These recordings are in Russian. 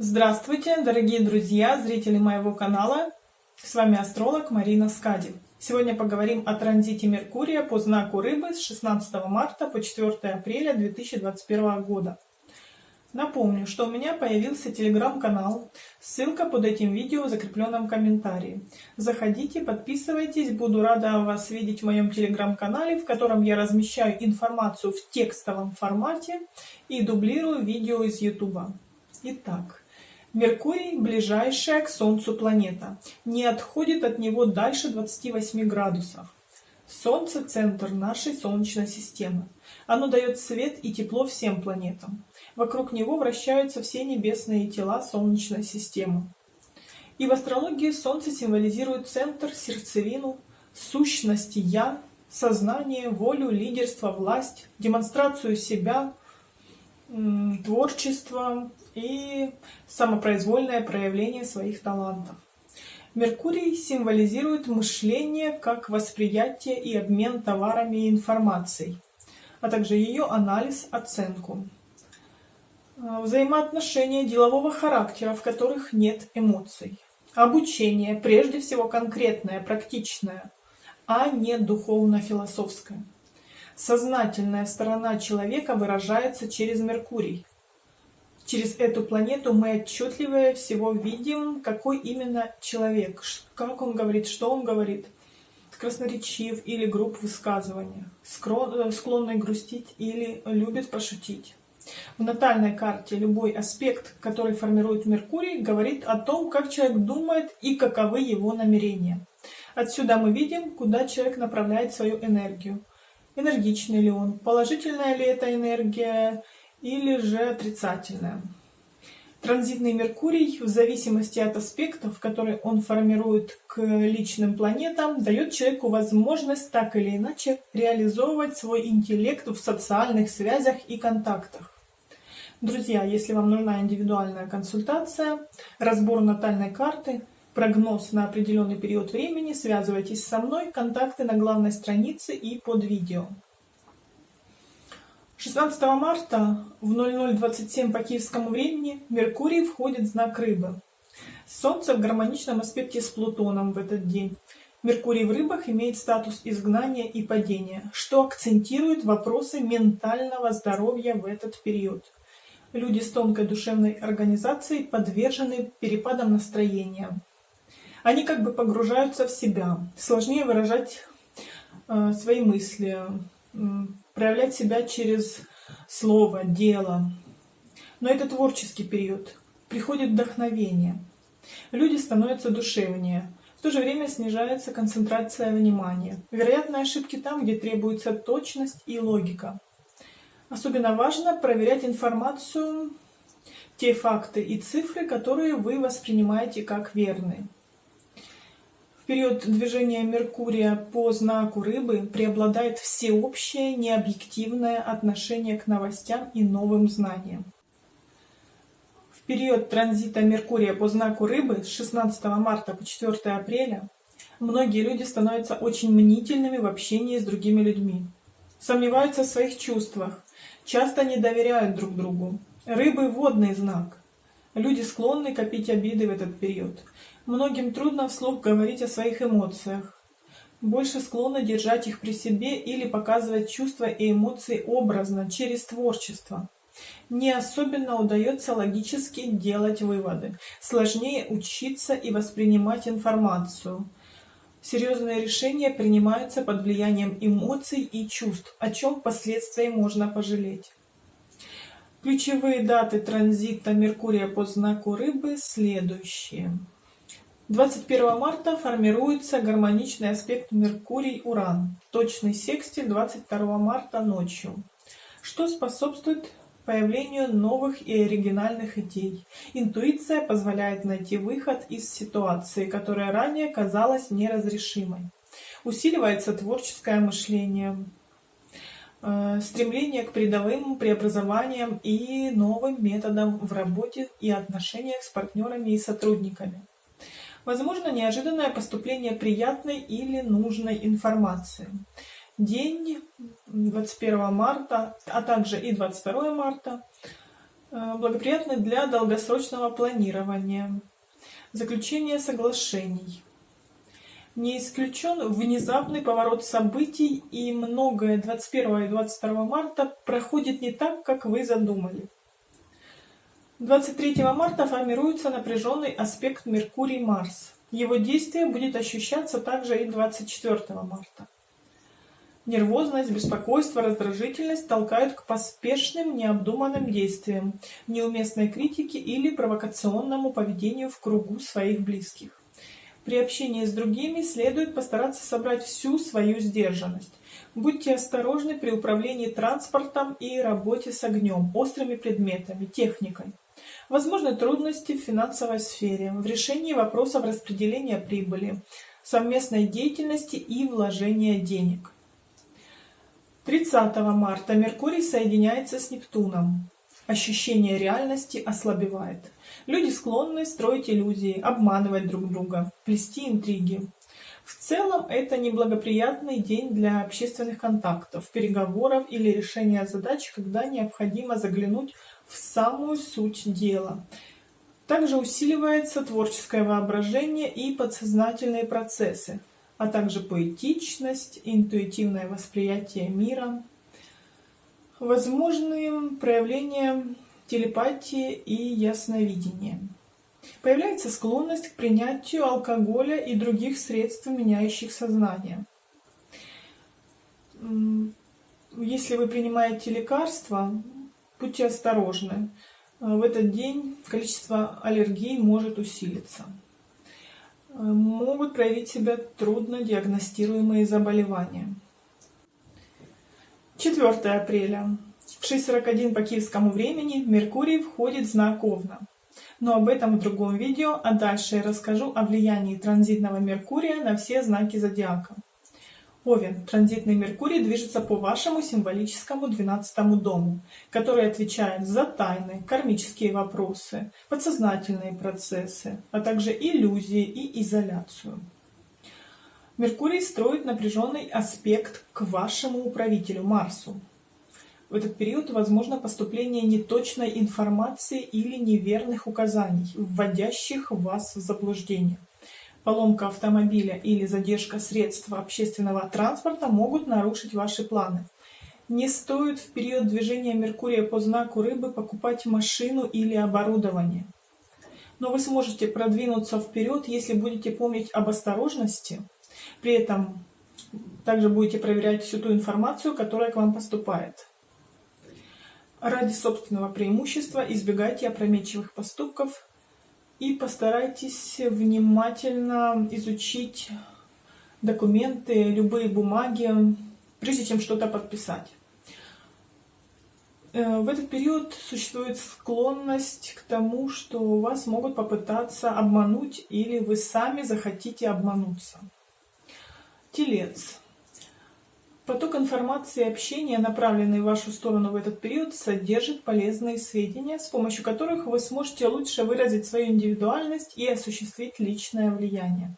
Здравствуйте, дорогие друзья, зрители моего канала. С вами астролог Марина Скади. Сегодня поговорим о транзите Меркурия по знаку Рыбы с 16 марта по 4 апреля 2021 года. Напомню, что у меня появился телеграм-канал, ссылка под этим видео в закрепленном комментарии. Заходите, подписывайтесь, буду рада вас видеть в моем телеграм-канале, в котором я размещаю информацию в текстовом формате и дублирую видео из ютуба. Итак, Меркурий – ближайшая к Солнцу планета, не отходит от него дальше 28 градусов. Солнце – центр нашей Солнечной системы. Оно дает свет и тепло всем планетам. Вокруг него вращаются все небесные тела Солнечной системы. И в астрологии Солнце символизирует центр, сердцевину, сущности «я», сознание, волю, лидерство, власть, демонстрацию себя, творчество, и самопроизвольное проявление своих талантов. Меркурий символизирует мышление как восприятие и обмен товарами и информацией, а также ее анализ, оценку. А, взаимоотношения делового характера, в которых нет эмоций. Обучение, прежде всего конкретное, практичное, а не духовно-философское. Сознательная сторона человека выражается через Меркурий, через эту планету мы отчетливее всего видим, какой именно человек, как он говорит, что он говорит, красноречив или груб в высказываниях, э, склонный грустить или любит пошутить. В натальной карте любой аспект, который формирует Меркурий, говорит о том, как человек думает и каковы его намерения. Отсюда мы видим, куда человек направляет свою энергию. Энергичный ли он, положительная ли эта энергия, или же отрицательное. Транзитный Меркурий, в зависимости от аспектов, которые он формирует к личным планетам, дает человеку возможность так или иначе реализовывать свой интеллект в социальных связях и контактах. Друзья, если вам нужна индивидуальная консультация, разбор натальной карты, прогноз на определенный период времени, связывайтесь со мной, контакты на главной странице и под видео. 16 марта в 00.27 по киевскому времени Меркурий входит в знак Рыбы. Солнце в гармоничном аспекте с Плутоном в этот день. Меркурий в рыбах имеет статус изгнания и падения, что акцентирует вопросы ментального здоровья в этот период. Люди с тонкой душевной организацией подвержены перепадам настроения. Они как бы погружаются в себя, сложнее выражать э, свои мысли, проявлять себя через слово, дело. Но это творческий период. Приходит вдохновение. Люди становятся душевнее. В то же время снижается концентрация внимания. Вероятно, ошибки там, где требуется точность и логика. Особенно важно проверять информацию, те факты и цифры, которые вы воспринимаете как верные период движения Меркурия по знаку Рыбы преобладает всеобщее необъективное отношение к новостям и новым знаниям. В период транзита Меркурия по знаку Рыбы с 16 марта по 4 апреля многие люди становятся очень мнительными в общении с другими людьми, сомневаются в своих чувствах, часто не доверяют друг другу. Рыбы – водный знак. Люди склонны копить обиды в этот период. Многим трудно вслух говорить о своих эмоциях. Больше склонны держать их при себе или показывать чувства и эмоции образно, через творчество. Не особенно удается логически делать выводы. Сложнее учиться и воспринимать информацию. Серьезные решения принимаются под влиянием эмоций и чувств, о чем впоследствии можно пожалеть. Ключевые даты транзита Меркурия по знаку Рыбы следующие. 21 марта формируется гармоничный аспект Меркурий-Уран, точный секстиль 22 марта ночью, что способствует появлению новых и оригинальных идей. Интуиция позволяет найти выход из ситуации, которая ранее казалась неразрешимой. Усиливается творческое мышление, э, стремление к передовым преобразованиям и новым методам в работе и отношениях с партнерами и сотрудниками. Возможно неожиданное поступление приятной или нужной информации. День 21 марта, а также и 22 марта Э, благоприятны для долгосрочного планирования, заключения соглашений. Не исключен внезапный поворот событий, и многое 21 и 22 марта проходит не так, как вы задумали. 23 марта формируется напряженный аспект Меркурий-Марс. Его действие будет ощущаться также и 24 марта. Нервозность, беспокойство, раздражительность толкают к поспешным, необдуманным действиям, неуместной критике или провокационному поведению в кругу своих близких. При общении с другими следует постараться собрать всю свою сдержанность. Будьте осторожны при управлении транспортом и работе с огнем, острыми предметами, техникой. Возможны трудности в финансовой сфере, в решении вопросов распределения прибыли, совместной деятельности и вложения денег. 30 марта Меркурий соединяется с Нептуном. Ощущение реальности ослабевает. Люди склонны строить иллюзии, обманывать друг друга, плести интриги. В целом это неблагоприятный день для общественных контактов, переговоров или решения задач, когда необходимо заглянуть в самую суть дела. Также усиливается творческое воображение и подсознательные процессы а также поэтичность, интуитивное восприятие мира, возможные проявления телепатии и ясновидения. Появляется склонность к принятию алкоголя и других средств, меняющих сознание. Если вы принимаете лекарства, будьте осторожны. В этот день количество аллергий может усилиться могут проявить себя трудно диагностируемые заболевания. 4 апреля. В 6.41 по киевскому времени Меркурий входит в знак Овна. Но об этом в другом видео, а дальше я расскажу о влиянии транзитного Меркурия на все знаки зодиака. Овен, транзитный Меркурий движется по вашему символическому 12 дому, который отвечает за тайны, кармические вопросы, подсознательные процессы, а также иллюзии и изоляцию. Меркурий строит напряженный аспект к вашему управителю Марсу. В этот период возможно поступление неточной информации или неверных указаний, вводящих вас в заблуждение поломка автомобиля или задержка средств общественного транспорта могут нарушить ваши планы. Не стоит в период движения Меркурия по знаку рыбы покупать машину или оборудование. Но вы сможете продвинуться вперед, если будете помнить об осторожности. При этом также будете проверять всю ту информацию, которая к вам поступает. Ради собственного преимущества избегайте опрометчивых поступков, и постарайтесь внимательно изучить документы, любые бумаги, прежде чем что-то подписать. Э, в этот период существует склонность к тому, что вас могут попытаться обмануть или вы сами захотите обмануться. Телец. Поток информации и общения, направленный в вашу сторону в этот период, содержит полезные сведения, с помощью которых вы сможете лучше выразить свою индивидуальность и осуществить личное влияние.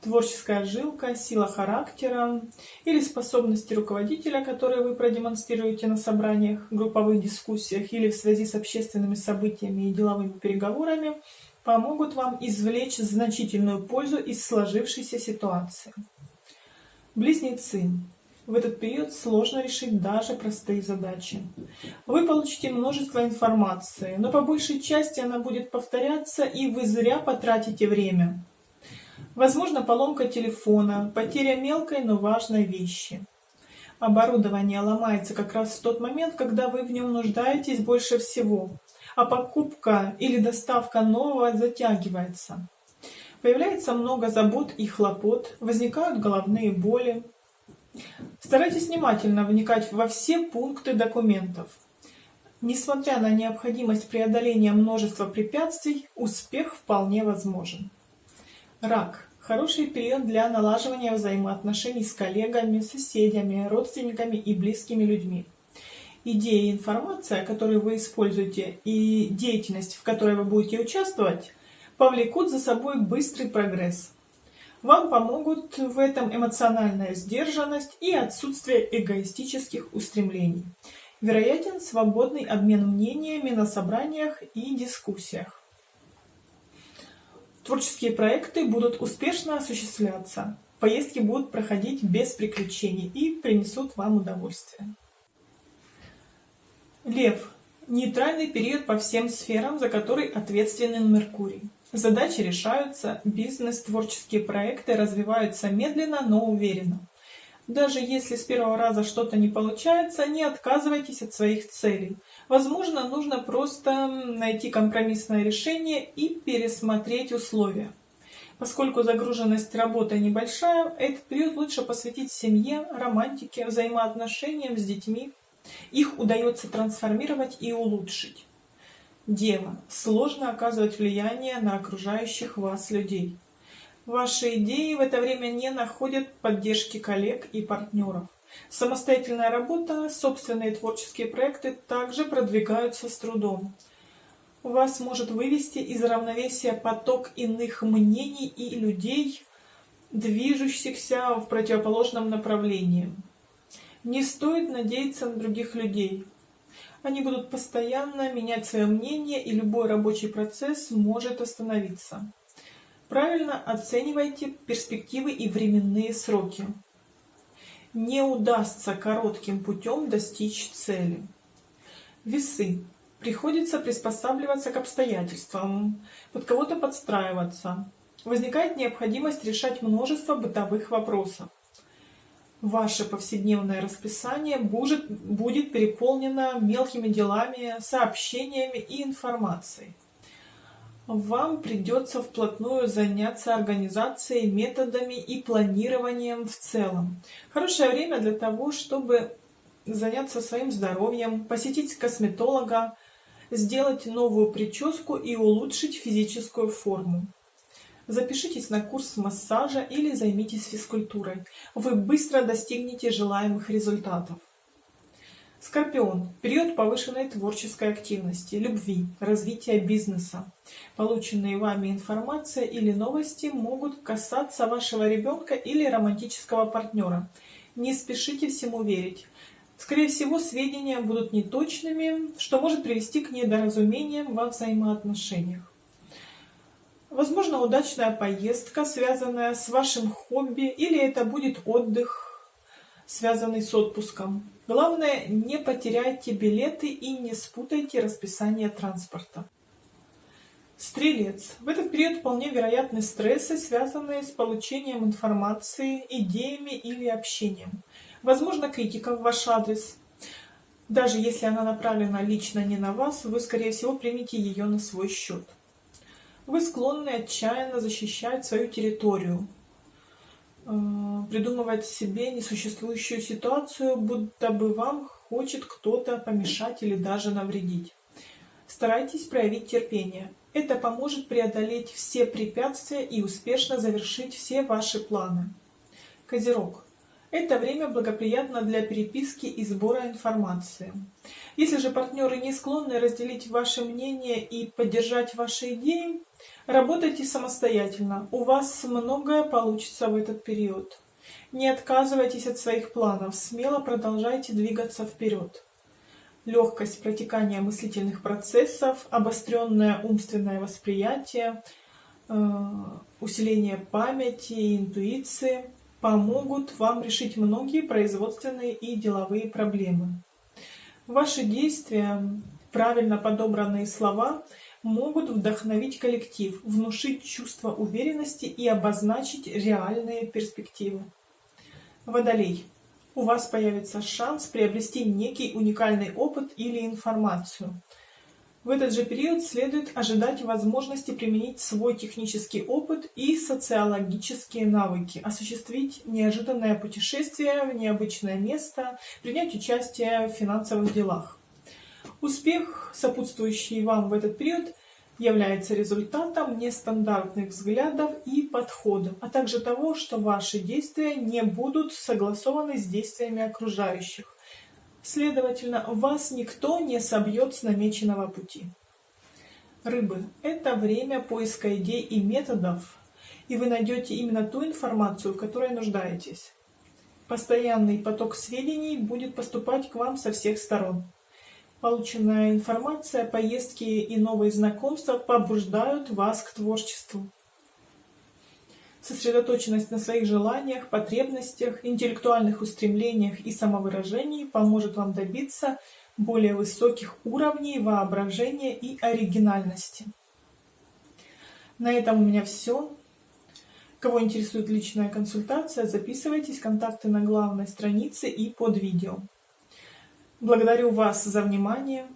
Творческая жилка, сила характера или способности руководителя, которые вы продемонстрируете на собраниях, групповых дискуссиях или в связи с общественными событиями и деловыми переговорами, помогут вам извлечь значительную пользу из сложившейся ситуации. Близнецы. В этот период сложно решить даже простые задачи. Вы получите множество информации, но по большей части она будет повторяться, и вы зря потратите время. Возможно, поломка телефона, потеря мелкой, но важной вещи. Оборудование ломается как раз в тот момент, когда вы в нем нуждаетесь больше всего, а покупка или доставка нового затягивается. Появляется много забот и хлопот, возникают головные боли, Старайтесь внимательно вникать во все пункты документов. Несмотря на необходимость преодоления множества препятствий, успех вполне возможен. Рак. Хороший период для налаживания взаимоотношений с коллегами, соседями, родственниками и близкими людьми. Идеи и информация, которые вы используете, и деятельность, в которой вы будете участвовать, повлекут за собой быстрый прогресс. Вам помогут в этом эмоциональная сдержанность и отсутствие эгоистических устремлений. Вероятен свободный обмен мнениями на собраниях и дискуссиях. Творческие проекты будут успешно осуществляться, поездки будут проходить без приключений и принесут вам удовольствие. Лев. Нейтральный период по всем сферам, за который ответственен Меркурий. Задачи решаются, бизнес, творческие проекты развиваются медленно, но уверенно. Даже если с первого раза что-то не получается, не отказывайтесь от своих целей. Возможно, нужно просто найти компромиссное решение и пересмотреть условия. Поскольку загруженность работы небольшая, этот период лучше посвятить семье, романтике, взаимоотношениям с детьми. Их удается трансформировать и улучшить. Дева. Сложно оказывать влияние на окружающих вас людей. Ваши идеи в это время не находят поддержки коллег и партнеров. Самостоятельная работа, собственные творческие проекты также продвигаются с трудом. Вас может вывести из равновесия поток иных мнений и людей, движущихся в противоположном направлении. Не стоит надеяться на других людей. Они будут постоянно менять свое мнение, и любой рабочий процесс может остановиться. Правильно оценивайте перспективы и временные сроки. Не удастся коротким путем достичь цели. Весы. Приходится приспосабливаться к обстоятельствам, под кого-то подстраиваться. Возникает необходимость решать множество бытовых вопросов ваше повседневное расписание будет, будет переполнено мелкими делами, сообщениями и информацией. Вам придется вплотную заняться организацией, методами и планированием в целом. Хорошее время для того, чтобы заняться своим здоровьем, посетить косметолога, сделать новую прическу и улучшить физическую форму. Запишитесь на курс массажа или займитесь физкультурой. Вы быстро достигнете желаемых результатов. Скорпион. Период повышенной творческой активности, любви, развития бизнеса. Полученные вами информация или новости могут касаться вашего ребенка или романтического партнера. Не спешите всему верить. Скорее всего, сведения будут неточными, что может привести к недоразумениям во взаимоотношениях. Возможно, удачная поездка, связанная с вашим хобби, или это будет отдых, связанный с отпуском. Главное, не потеряйте билеты и не спутайте расписание транспорта. Стрелец. В этот период вполне вероятны стрессы, связанные с получением информации, идеями или общением. Возможно, критика в ваш адрес. Даже если она направлена лично не на вас, вы, скорее всего, примете ее на свой счет. Вы склонны отчаянно защищать свою территорию, э, придумывать себе несуществующую ситуацию, будто бы вам хочет кто-то помешать или даже навредить. Старайтесь проявить терпение. Это поможет преодолеть все препятствия и успешно завершить все ваши планы. Козерог. Это время благоприятно для переписки и сбора информации. Если же партнеры не склонны разделить ваше мнение и поддержать ваши идеи, работайте самостоятельно. У вас многое получится в этот период. Не отказывайтесь от своих планов, смело продолжайте двигаться вперед. Легкость протекания мыслительных процессов, обостренное умственное восприятие, э, усиление памяти и интуиции – помогут вам решить многие производственные и деловые проблемы. Ваши действия, правильно подобранные слова могут вдохновить коллектив, внушить чувство уверенности и обозначить реальные перспективы. Водолей. У вас появится шанс приобрести некий уникальный опыт или информацию – в этот же период следует ожидать возможности применить свой технический опыт и социологические навыки, осуществить неожиданное путешествие в необычное место, принять участие в финансовых делах. Успех, сопутствующий вам в этот период, является результатом нестандартных взглядов и подходов, а также того, что ваши действия не будут согласованы с действиями окружающих. Следовательно, вас никто не собьет с намеченного пути. Рыбы – это время поиска идей и методов, и вы найдете именно ту информацию, в которой нуждаетесь. Постоянный поток сведений будет поступать к вам со всех сторон. Полученная информация, поездки и новые знакомства побуждают вас к творчеству. Сосредоточенность на своих желаниях, потребностях, интеллектуальных устремлениях и самовыражении поможет вам добиться более высоких уровней воображения и оригинальности. На этом у меня все. Кого интересует личная консультация, записывайтесь, контакты на главной странице и под видео. Благодарю вас за внимание.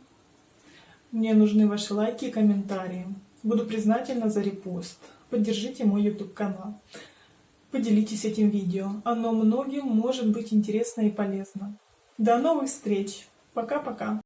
Мне нужны ваши лайки и комментарии. Буду признательна за репост. Поддержите мой YouTube канал. Поделитесь этим видео. Оно многим может быть интересно и полезно. До новых встреч. Пока-пока.